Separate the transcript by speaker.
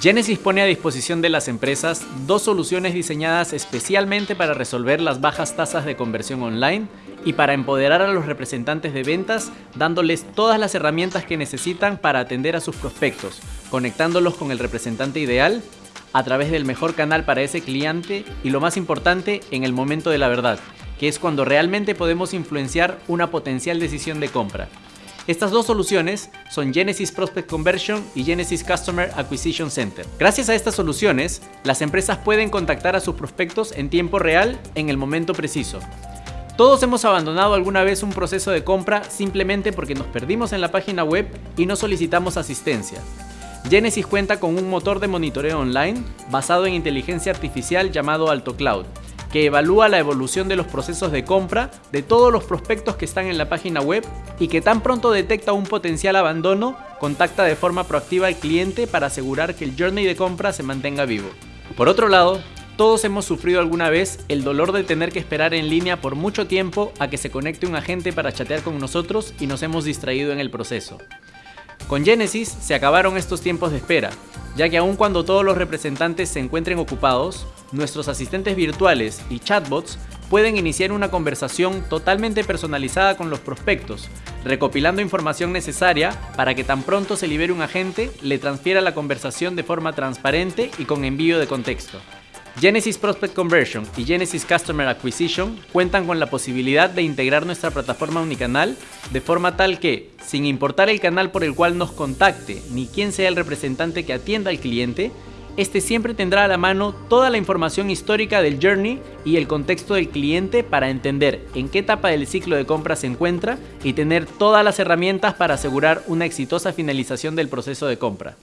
Speaker 1: Genesis pone a disposición de las empresas dos soluciones diseñadas especialmente para resolver las bajas tasas de conversión online y para empoderar a los representantes de ventas dándoles todas las herramientas que necesitan para atender a sus prospectos, conectándolos con el representante ideal a través del mejor canal para ese cliente y lo más importante en el momento de la verdad, que es cuando realmente podemos influenciar una potencial decisión de compra. Estas dos soluciones son Genesis Prospect Conversion y Genesis Customer Acquisition Center. Gracias a estas soluciones, las empresas pueden contactar a sus prospectos en tiempo real en el momento preciso. Todos hemos abandonado alguna vez un proceso de compra simplemente porque nos perdimos en la página web y no solicitamos asistencia. Genesis cuenta con un motor de monitoreo online basado en inteligencia artificial llamado AltoCloud, que evalúa la evolución de los procesos de compra de todos los prospectos que están en la página web y que tan pronto detecta un potencial abandono, contacta de forma proactiva al cliente para asegurar que el journey de compra se mantenga vivo. Por otro lado, todos hemos sufrido alguna vez el dolor de tener que esperar en línea por mucho tiempo a que se conecte un agente para chatear con nosotros y nos hemos distraído en el proceso. Con Genesis se acabaron estos tiempos de espera, ya que aun cuando todos los representantes se encuentren ocupados, nuestros asistentes virtuales y chatbots pueden iniciar una conversación totalmente personalizada con los prospectos, recopilando información necesaria para que tan pronto se libere un agente, le transfiera la conversación de forma transparente y con envío de contexto. Genesis Prospect Conversion y Genesis Customer Acquisition cuentan con la posibilidad de integrar nuestra plataforma unicanal de forma tal que, sin importar el canal por el cual nos contacte ni quién sea el representante que atienda al cliente, este siempre tendrá a la mano toda la información histórica del journey y el contexto del cliente para entender en qué etapa del ciclo de compra se encuentra y tener todas las herramientas para asegurar una exitosa finalización del proceso de compra.